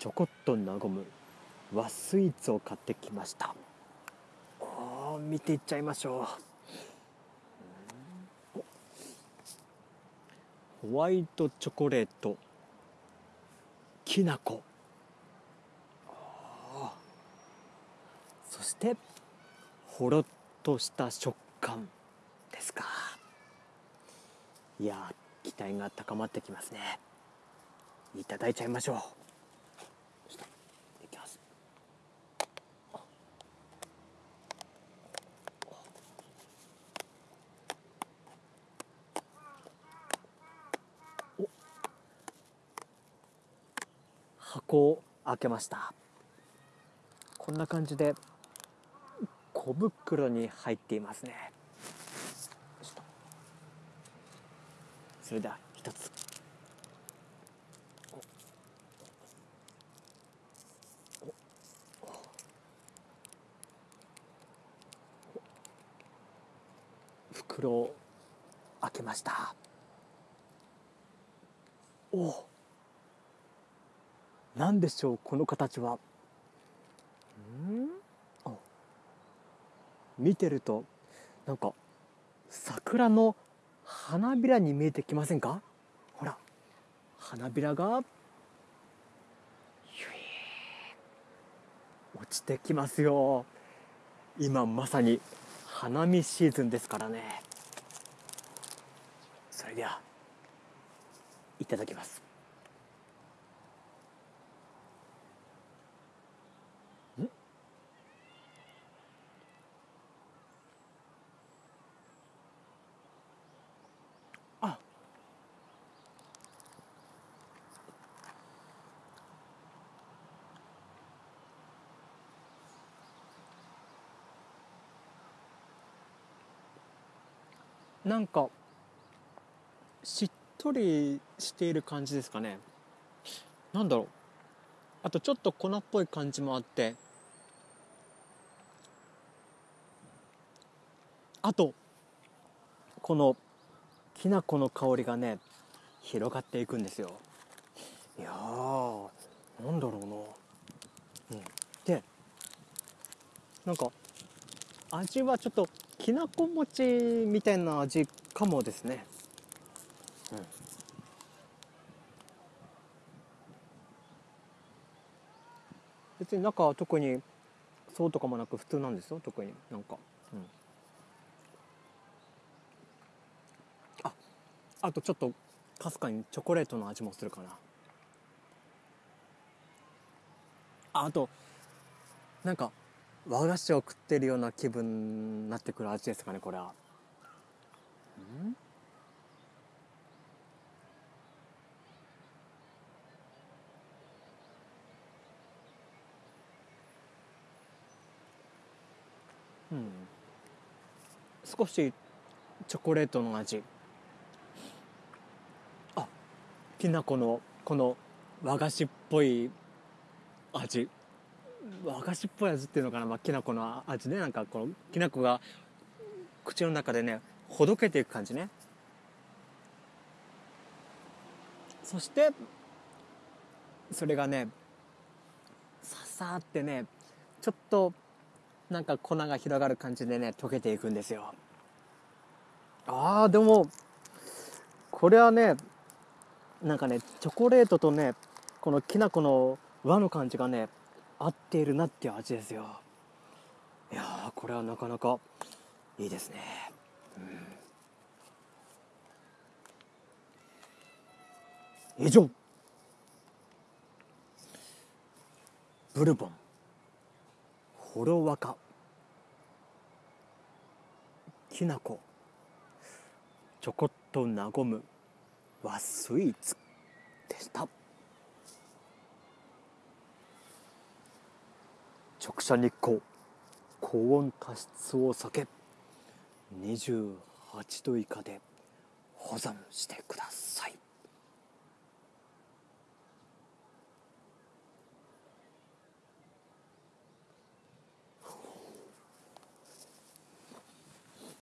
ちょこっと和む和スイーツを買ってきました。お見ていっちゃいましょう。ホワイトチョコレートきなこ。そしてほろっとした食感ですか。いや期待が高まってきますね。いただいちゃいましょういきますお箱を開けました。こんな感じで小袋に入っていますね。それでは一つ。袋を開けました。お。何でしょうこの形は？ん？見てるとなんか桜の花びらに見えてきませんか？ほら。花びらが落ちてきますよ。今まさに花見シーズンですからね。それではいただきますなんかしっとりしている感じですかね。なんだろう。あとちょっと粉っぽい感じもあって。あとこのきな粉の香りがね広がっていくんですよ。いやーなんだろうな、うん、でなんか味はちょっときなこ餅みたいな味かもですね、うん、別に中は特にそうとかもなく普通なんですよ特に。なんか、うん、ああとちょっとかすかにチョコレートの味もするかな。ああとなんか和菓子を食ってるような気分になってくる味ですかねこれは。んうん。少しチョコレートの味。あきな粉のこの和菓子っぽい味。和菓子っぽい味っていうのかな、まあ、きな粉の味ねなんかこのきな粉が口の中でねほどけていく感じね。そしてそれがねささってねちょっとなんか粉が広がる感じでね溶けていくんですよ。あーでもこれはねなんかねチョコレートとねこのきな粉の和の感じがね合っているなっていう味ですよ。いやこれはなかなかいいですね、うん、以上。ブルボン。ほろわかきなこちょこっと和む。和スイーツ。でした。直射日光高温加湿を避け28度以下で保存してください。